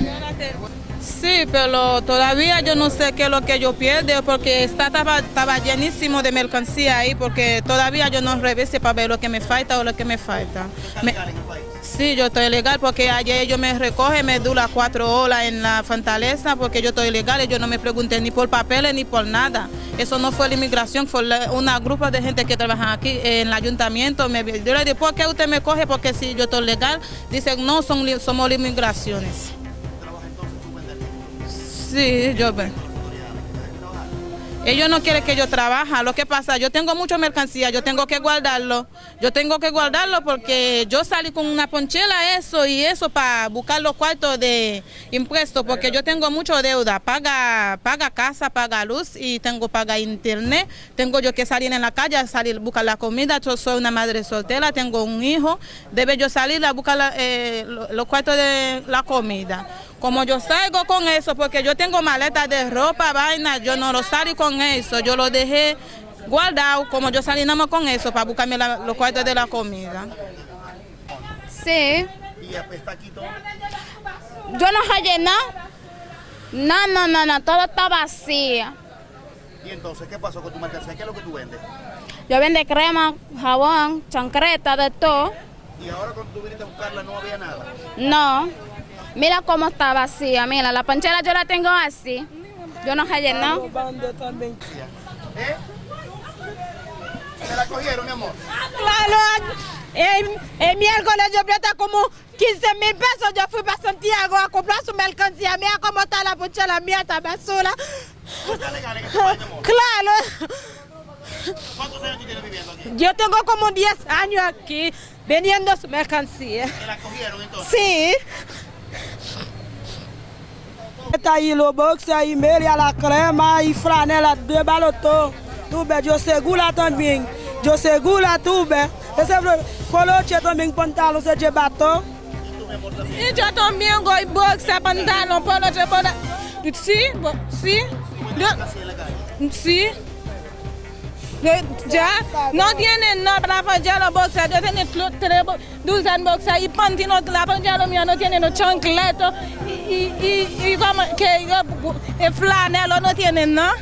Gracias. Sí, pero todavía yo no sé qué es lo que yo pierdo porque está, estaba, llenísimo de mercancía ahí porque todavía yo no revise para ver lo que me falta o lo que me falta. sí, yo estoy legal porque ayer ellos me recogen, me dura cuatro horas en la fortaleza porque yo estoy legal y yo no me pregunté ni por papeles ni por nada. Eso no fue la inmigración, fue una grupo de gente que trabaja aquí en el ayuntamiento. Me, yo le dije, ¿por qué usted me coge? Porque si yo estoy legal, dicen, no, son, somos las inmigraciones. Sí, yo. Ellos no quieren que yo trabaje. Lo que pasa, yo tengo mucha mercancía, yo tengo que guardarlo. Yo tengo que guardarlo porque yo salí con una ponchela, eso y eso para buscar los cuartos de impuestos, porque yo tengo mucha deuda. Paga, paga casa, paga luz y tengo paga internet. Tengo yo que salir en la calle, salir a buscar la comida. Yo soy una madre soltera, tengo un hijo. Debe yo salir a buscar eh, los cuartos de la comida. Como yo salgo con eso, porque yo tengo maletas de ropa, vaina, yo no lo salgo con eso, yo lo dejé guardado, como yo salí nada más con eso, para buscarme los cuartos de la comida. Sí. ¿Y está aquí todo? Yo no hallé nada. No, no, no, no, todo está vacío. ¿Y entonces qué pasó con tu mercancía? ¿Qué es lo que tú vendes? Yo vendo crema, jabón, chancreta, de todo. ¿Y ahora cuando tú viniste a buscarla no había nada? No. Mira cómo está vacía, mira, la ponchera yo la tengo así. Yo no hallé nada. ¿Eh? ¿Se la cogieron, mi amor? Claro, el, el miércoles yo plata como 15 mil pesos. Yo fui para Santiago a comprar su mercancía. Mira cómo está la ponchera mía, está basura. ¿Está legal en este país, amor? Claro. ¿Cuántos años tienes viviendo aquí? Yo tengo como 10 años aquí vendiendo su mercancía. ¿Se la cogieron entonces? Sí. Ta yi lobox, yi mel, yi la krema, yi franel at de baloto. Toube, diyo se gou la ton bing. Diyo se gou la toube. E se vlo, kolo che ton bing pantalon se je baton. E diyo ton bing go yi box se pantalon, polo che pantalon. Si, si, si. Ya, no tienen nada para apoyar los boxeadores, tengo tres, dos boxeadores y pantino, la apoyar mío no tiene los chancletos y, y, y, y como que el flanelo no tienen nada.